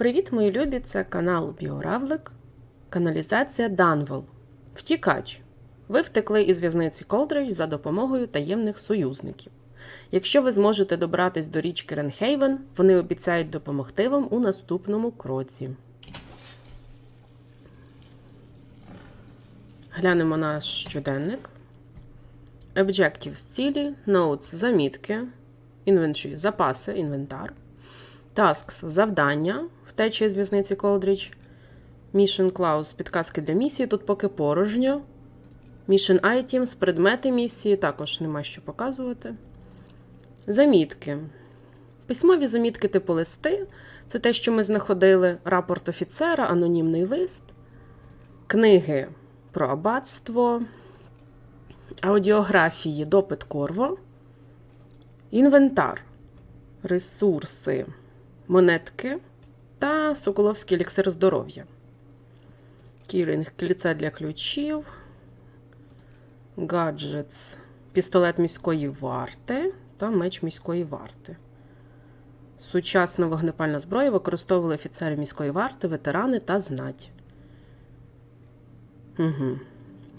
Привіт, мої любі! Це канал Біоравлик, каналізація Данвол. Втікач. Ви втекли із в'язниці Колдрич за допомогою таємних союзників. Якщо ви зможете добратись до річки Ренхейвен, вони обіцяють допомогти вам у наступному кроці. Глянемо наш щоденник. Objectives цілі, Notes замітки, Inventory запаси, інвентар. Tasks завдання, втечі з в'язниці Колдріч. Mission Clues підказки для місії. Тут поки порожньо. Mission Items, предмети місії, також нема що показувати. Замітки. Письмові замітки типу листи. Це те, що ми знаходили. Рапорт офіцера, анонімний лист, книги про аббатство, аудіографії, допит Корво, інвентар, ресурси, монетки та Соколовський еліксир здоров'я. Кірінг кільце для ключів, гаджетс, пістолет міської варти та меч міської варти. Сучасна вогнепальна зброя використовували офіцери міської варти, ветерани та знать. Угу.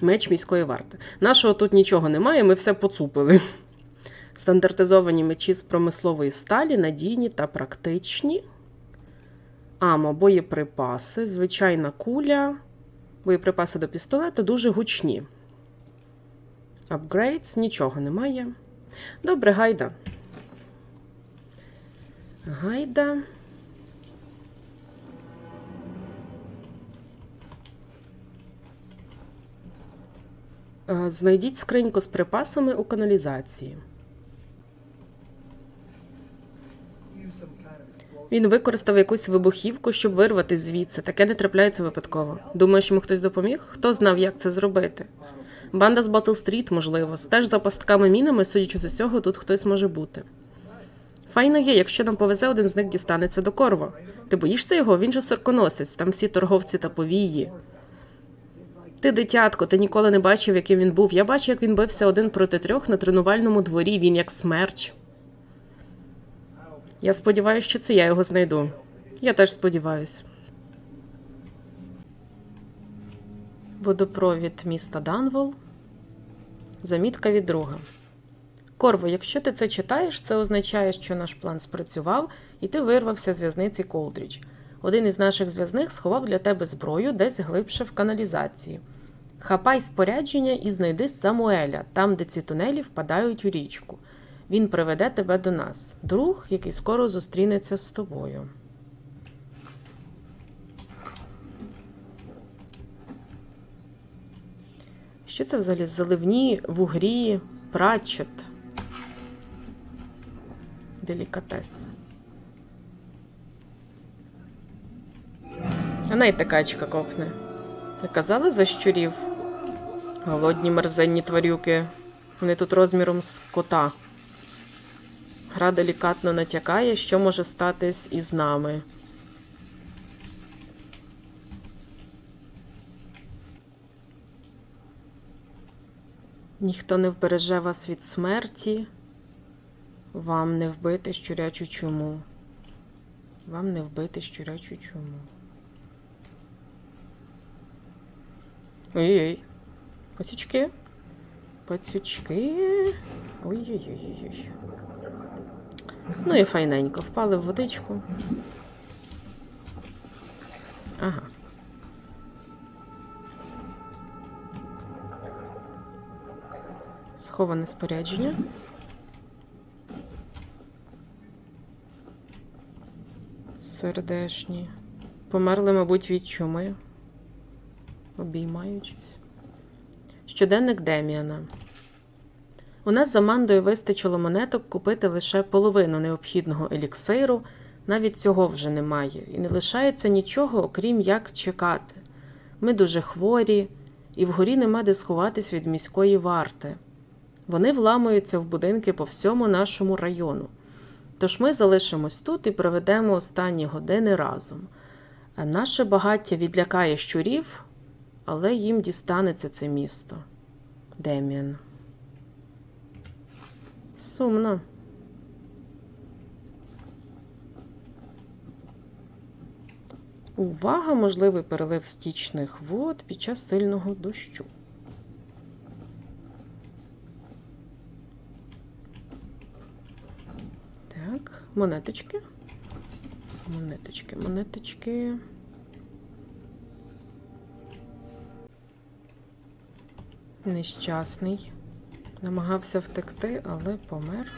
Меч міської варти. Нашого тут нічого немає, ми все поцупили. Стандартизовані мечі з промислової сталі, надійні та практичні. Амо, боєприпаси, звичайна куля. Боєприпаси до пістолета дуже гучні. Апгрейдс, нічого немає. Добре, гайда. Гайда. Е, Знайдіть скриньку з припасами у каналізації. Він використав якусь вибухівку, щоб вирватись звідси. Таке не трапляється випадково. Думаєш, йому хтось допоміг? Хто знав, як це зробити? Банда з Батл-стріт, можливо. Стеж за пастками мінами, судячи з усього, тут хтось може бути. Файно, якщо нам повезе, один з них дістанеться до Корво. Ти боїшся його? Він же охоронець, там всі торговці та повії. Ти, дитятко, ти ніколи не бачив, яким він був. Я бачив, як він бився один проти трьох на тренувальному дворі. Він як смерч. Я сподіваюся, що це я його знайду. Я теж сподіваюся. Водопровід міста Данвол. Замітка від друга. Корво, якщо ти це читаєш, це означає, що наш план спрацював, і ти вирвався з в'язниці Колдріч. Один із наших зв'язних сховав для тебе зброю десь глибше в каналізації. Хапай спорядження і знайди Самуеля, там, де ці тунелі впадають у річку. Він приведе тебе до нас, друг, який скоро зустрінеться з тобою. Що це взагалі? Заливні, вугрі, прачет. Делікатес. А найте качка копне. Ви казали за щурів? Голодні мерзенні тварюки. Вони тут розміром з кота. Гра делікатно натякає, що може статись із нами. Ніхто не вбереже вас від смерті. Вам не вбити щурячу чуму. Вам не вбити щурячу чуму. Ой-ой. Пацючки. Пацючки. Ой-ой-ой. Ну і файненько. Впали в водичку. Ага. Сховане спорядження. Сердешні. Померли, мабуть, від чуми. Обіймаючись. Щоденник Деміана. У нас за мандою вистачило монеток купити лише половину необхідного еліксиру, навіть цього вже немає, і не лишається нічого, окрім як чекати. Ми дуже хворі, і вгорі нема де сховатись від міської варти. Вони вламуються в будинки по всьому нашому району. Тож ми залишимось тут і проведемо останні години разом. Наше багаття відлякає щурів, але їм дістанеться це місто. Деміан. Сумно. Увага! Можливий перелив стічних вод під час сильного дощу. Так, монеточки. Монеточки, монеточки. Нещасний. Намагався втекти, але помер.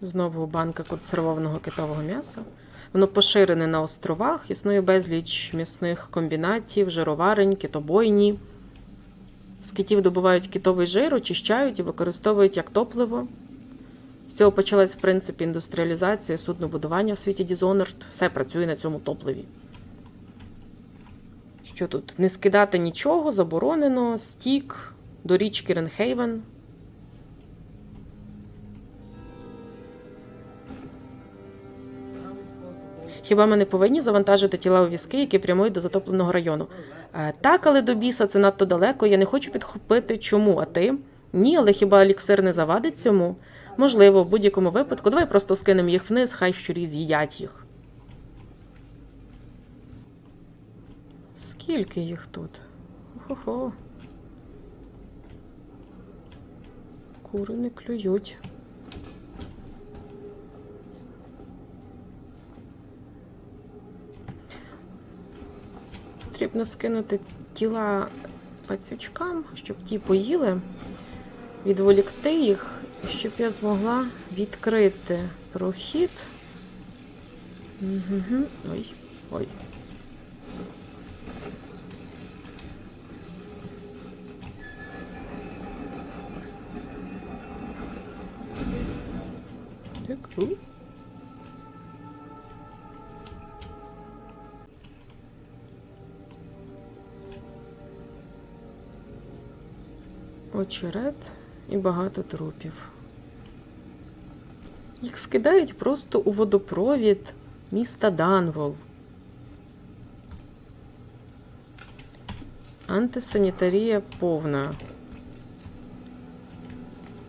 Знову банка консервованого китового м'яса. Воно поширене на островах, існує безліч м'ясних комбінатів, жироварень, китобойні. З китів добувають китовий жир, очищають і використовують як топливо. Цього почалась, в принципі, індустріалізація, суднобудування в світі Dishonored. Все працює на цьому топливі. Що тут? Не скидати нічого, заборонено, стік до річки Ренхейвен. Хіба ми не повинні завантажити тіла у візки, які прямують до затопленого району? Е, так, але до біса це надто далеко. Я не хочу підхопити. Чому? А ти? Ні, але хіба еліксир не завадить цьому? Можливо, в будь-якому випадку. Давай просто скинемо їх вниз, хай щурі з'їдять їх. Скільки їх тут? Хо-хо. Кури не клюють. Потрібно скинути тіла пацючкам, щоб ті поїли, відволікти їх, щоб я змогла відкрити прохід. Угу. Ой, ой. Так, у. очерет і багато трупів. Їх скидають просто у водопровід міста Данвол. Антисанітарія повна.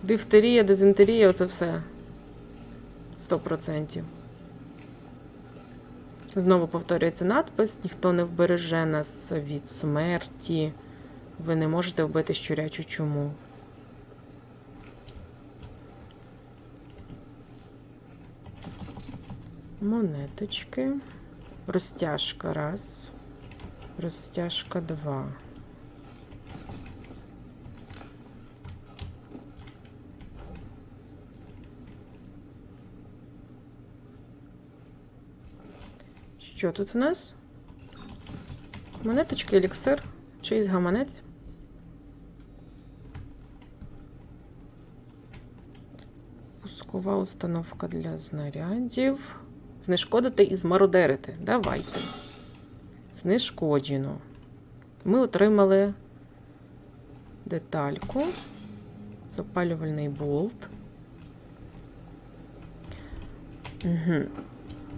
Дифтерія, дизентерія оце все. 100%. Знову повторюється надпис: ніхто не вбереже нас від смерті. Ви не можете вбити щурячу чуму. Монеточки. Розтяжка раз. Розтяжка два. Що тут у нас? Монеточки, еліксир, чийсь гаманець. Пускова установка для знарядів. Знешкодити і змародерити. Давайте. Знешкоджено. Ми отримали детальку, запалювальний болт. Угу.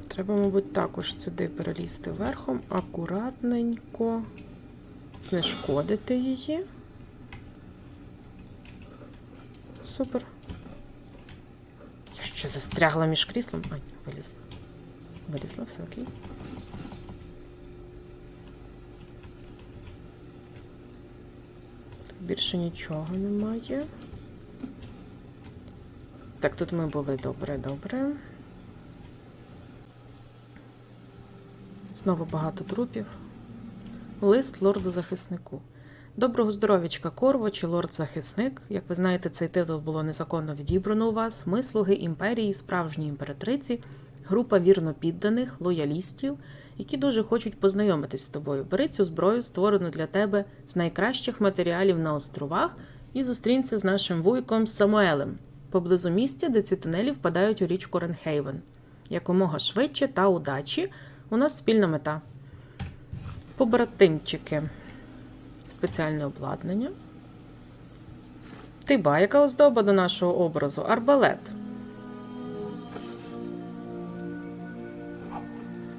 Треба, мабуть, також сюди перелізти верхом, акуратненько знешкодити її. Супер. Я ще застрягла між кріслом. А, вилізла. Вилізла, все окей. Тут більше нічого немає. Так, тут ми були добре, добре. Знову багато трупів. Лист лорду-захиснику. Доброго здоров'ячка, Корво чи лорд-захисник. Як ви знаєте, цей титул було незаконно відібрано у вас. Ми, слуги імперії, справжньої імператриці, група вірно підданих, лоялістів, які дуже хочуть познайомитись з тобою. Бери цю зброю, створену для тебе з найкращих матеріалів на островах, і зустрінься з нашим вуйком Самуелем поблизу місця, де ці тунелі впадають у річку Ренхейвен. Якомога швидше та удачі. У нас спільна мета. Побратимчики. Спеціальне обладнання. Тиба, яка оздоба до нашого образу? Арбалет.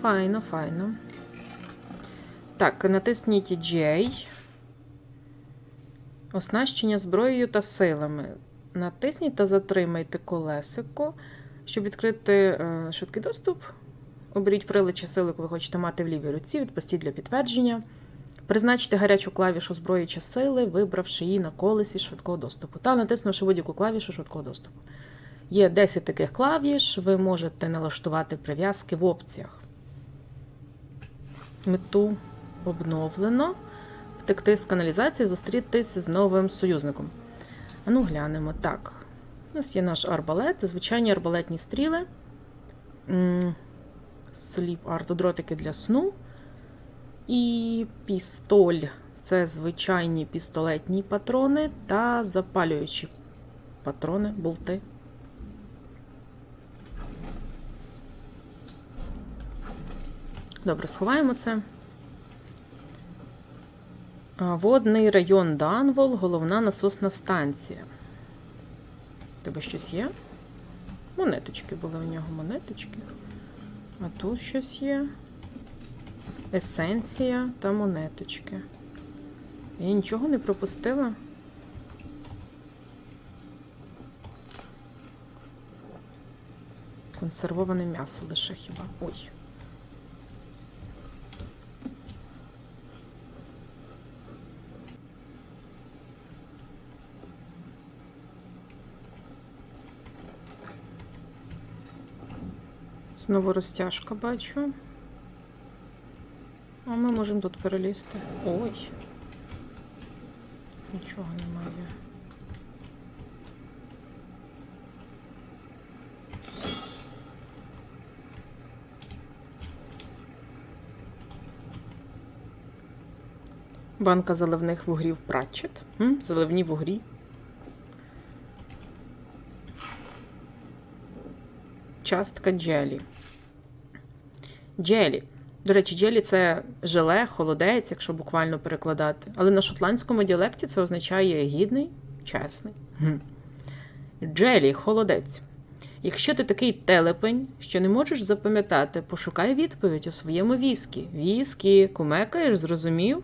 Файно, файно. Так, натисніть J. Оснащення зброєю та силами. Натисніть та затримайте колесико, щоб відкрити е, швидкий доступ. Оберіть прилад чи силу, яку ви хочете мати в лівій руці, відпустіть для підтвердження. Призначте гарячу клавішу зброї чи сили, вибравши її на колесі швидкого доступу, та натиснувши будь-яку клавішу швидкого доступу. Є 10 таких клавіш, ви можете налаштувати прив'язки в опціях. Мету обновлено. Втекти з каналізації, зустрітись з новим союзником. А ну глянемо. Так. У нас є наш арбалет, звичайні арбалетні стріли. Сліп арт, дротики для сну. І пістоль це звичайні пістолетні патрони та запалюючі патрони, болти. Добре, сховаємо це. Водний район Данвол, головна насосна станція. Тебе щось є? Монеточки були у нього монеточки. А тут щось є. Есенція та монеточки. Я нічого не пропустила. Консервоване м'ясо лише хіба. Ой. Знову розтяжка бачу. А ми можемо тут перелізти. Ой. Нічого немає. Банка заливних вугрів Пратчет. Заливні вугрі. Частка джелі. Джелі. До речі, джелі це желе, холодець, якщо буквально перекладати. Але на шотландському діалекті це означає гідний, чесний. Джелі холодець. Якщо ти такий телепень, що не можеш запам'ятати, пошукай відповідь у своєму віскі. Віскі, кумекаєш, зрозумів?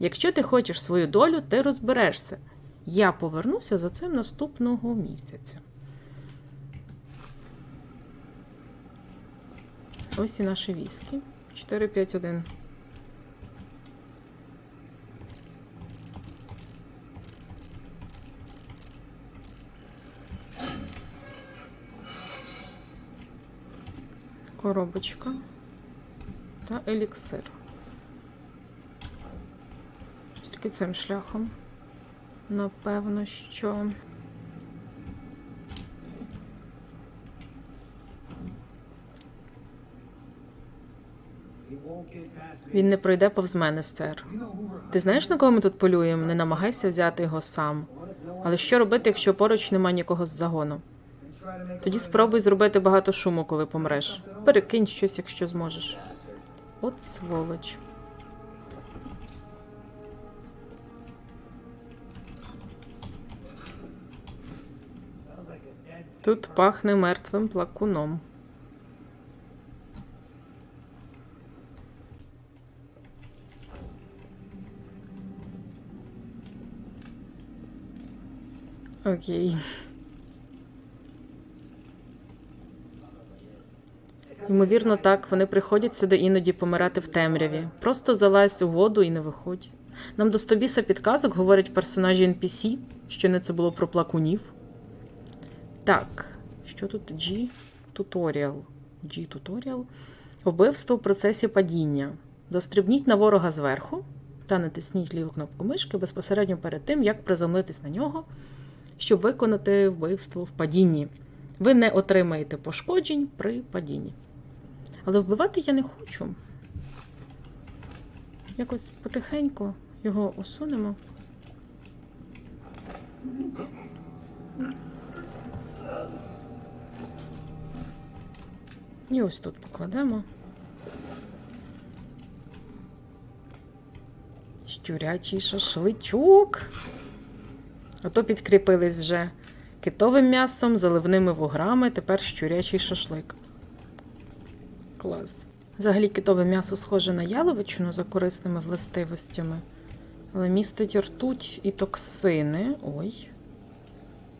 Якщо ти хочеш свою долю, ти розберешся. Я повернуся за цим наступного місяця. Ось і наші віскі. 4, 5, 1. Коробочка та еліксир. Тільки цим шляхом. Напевно, що. Він не пройде повз мене, сер. Ти знаєш, на кого ми тут полюємо? Не намагайся взяти його сам. Але що робити, якщо поруч нема нікого з загону? Тоді спробуй зробити багато шуму, коли помреш. Перекинь щось, якщо зможеш. От сволоч. Тут пахне мертвим плакуном. Окей. Ймовірно, так. Вони приходять сюди іноді помирати в темряві. Просто залазь у воду і не виходь. Нам до стобіса підказок говорять персонажі NPC, що не це було про плакунів. Так, що тут G? Туторіал. G туторіал. Вбивство в процесі падіння. Застрибніть на ворога зверху та натисніть ліву кнопку мишки безпосередньо перед тим, як приземлитись на нього щоб виконати вбивство в падінні. Ви не отримаєте пошкоджень при падінні. Але вбивати я не хочу. Якось потихеньку його усунемо. І ось тут покладемо. Щурячий шашличок. Ото підкріпились вже китовим м'ясом, заливними вуграми, тепер щурячий шашлик. Клас. Взагалі китове м'ясо схоже на яловичину за корисними властивостями. Але містить ртуть і токсини. Ой.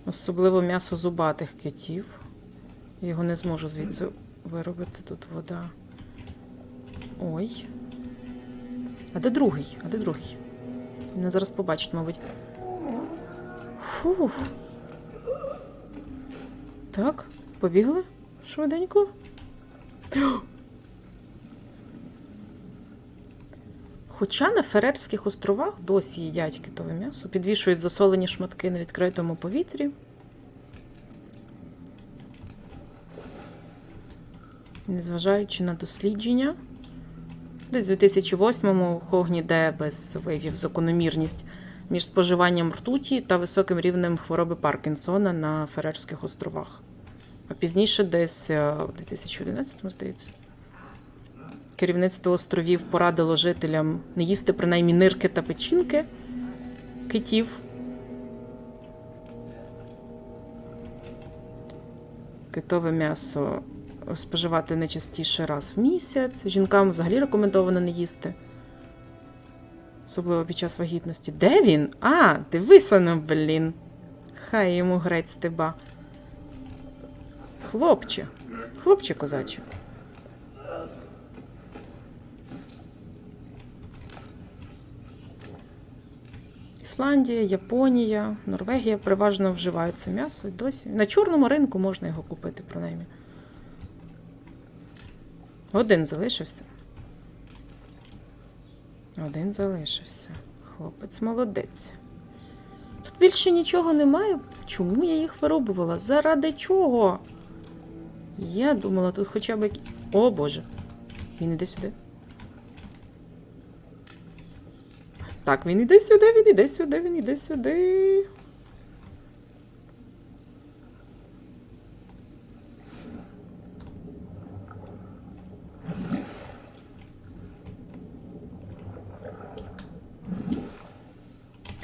Особливо м'ясо зубатих китів. Я його не зможу звідси виробити. Тут вода. Ой. А де другий? А де другий? Мене зараз побачить, мабуть. Фух. Так, побігли? Швиденько. Хоча на Ферерських островах досі їдять китове м'ясо, підвішують засолені шматки на відкритому повітрі. Незважаючи на дослідження, десь у 2008-му Хогні Дебес виявив закономірність між споживанням ртуті та високим рівнем хвороби Паркінсона на Ферерських островах. А пізніше, десь е, у 2011-му, здається, керівництво островів порадило жителям не їсти принаймні нирки та печінки китів. Китове м'ясо споживати не частіше раз в місяць. Жінкам взагалі рекомендовано не їсти. Особливо під час вагітності. Де він? А, дивися на, блін. Хай йому грець стеба. Хлопче. Хлопче козаче. Ісландія, Японія, Норвегія переважно вживають це м'ясо. Досі. На чорному ринку можна його купити, принаймні. Один залишився. Один залишився. Хлопець молодець. Тут більше нічого немає. Чому я їх виробувала? Заради чого? Я думала, тут хоча б. О Боже. Він іде сюди. Так, він іде сюди, він іде сюди, він іде сюди.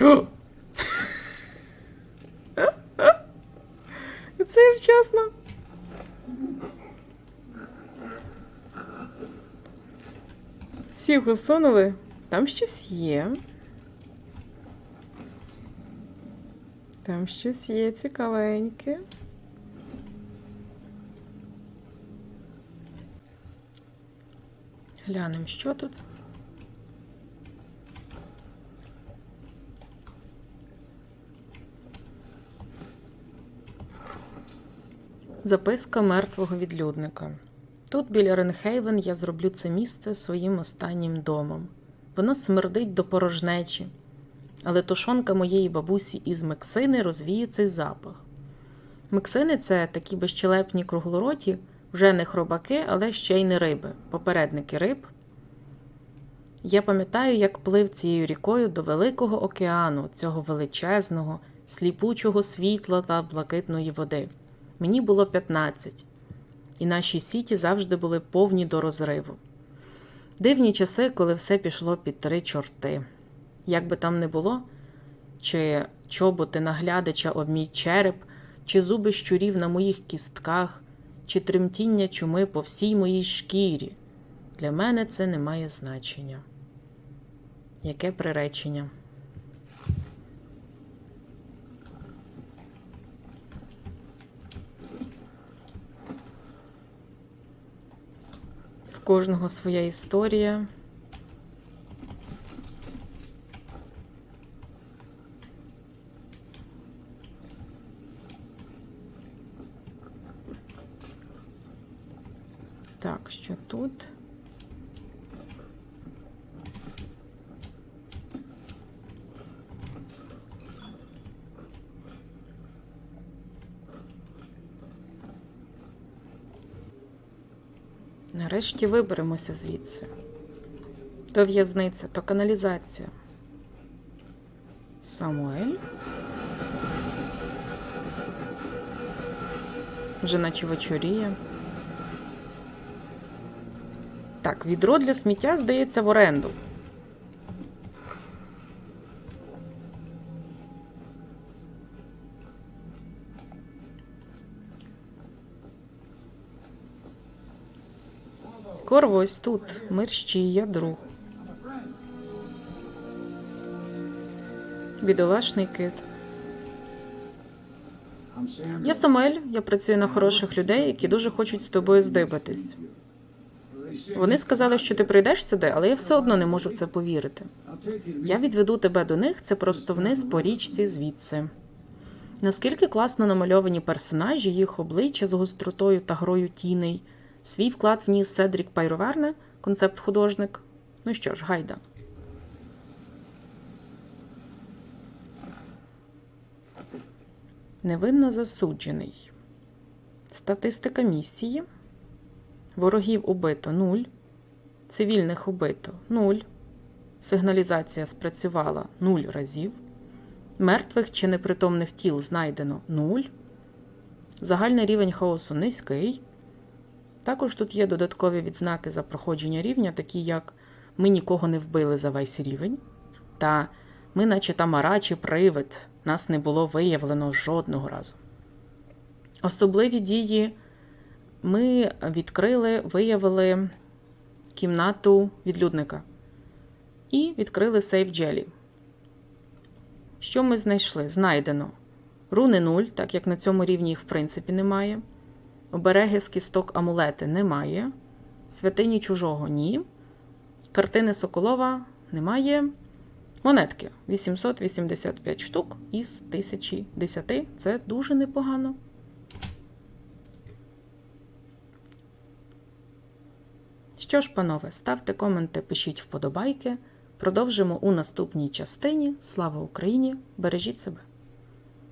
О! Я. Всіх усунули. Там щось є. Там щось є цікавеньке. Глянемо, що тут. Записка мертвого відлюдника. Тут, біля Ренхейвен, я зроблю це місце своїм останнім домом. Воно смердить до порожнечі, але тушонка моєї бабусі із Мексини розвіє цей запах. Мексини це такі безчелепні круглороті, вже не хробаки, але ще й не риби, попередники риб. Я пам'ятаю, як плив цією рікою до Великого океану, цього величезного, сліпучого світла та блакитної води. Мені було 15, і наші сіті завжди були повні до розриву. Дивні часи, коли все пішло під три чорти. Як би там не було, чи чоботи наглядача об мій череп, чи зуби щурів на моїх кістках, чи тремтіння чуми по всій моїй шкірі. Для мене це не має значення. Яке приречення? Кожного своя історія. Так, що тут? Нарешті виберемося звідси. То в'язниця, то каналізація. Самуель. Вже наче вечоріє. Так, відро для сміття здається в оренду. Корво ось тут. Мерщій, я друг. Бідолашний кит. Я Самуель, я працюю на хороших людей, які дуже хочуть з тобою здибатись. Вони сказали, що ти прийдеш сюди, але я все одно не можу в це повірити. Я відведу тебе до них, це просто вниз по річці звідси. Наскільки класно намальовані персонажі, їх обличчя з гостротою та грою тіней. Свій вклад вніс Седрік Пайроверне, концепт-художник. Ну що ж, гайда. Невинно засуджений. Статистика місії. Ворогів убито 0. Цивільних убито 0. Сигналізація спрацювала 0 разів. Мертвих чи непритомних тіл знайдено 0. Загальний рівень хаосу низький. Також тут є додаткові відзнаки за проходження рівня, такі як ми нікого не вбили за весь рівень. Та ми, наче тамара чи привид, нас не було виявлено жодного разу. Особливі дії ми відкрили, виявили кімнату відлюдника і відкрили сейф джелі. Що ми знайшли? Знайдено руни 0, так як на цьому рівні їх в принципі немає. Обереги з кісток амулети немає. Святині чужого ні. Картини Соколова немає. Монетки 885 штук із 1010. Це дуже непогано. Що ж, панове, ставте коменти, пишіть вподобайки. Продовжимо у наступній частині. Слава Україні! Бережіть себе!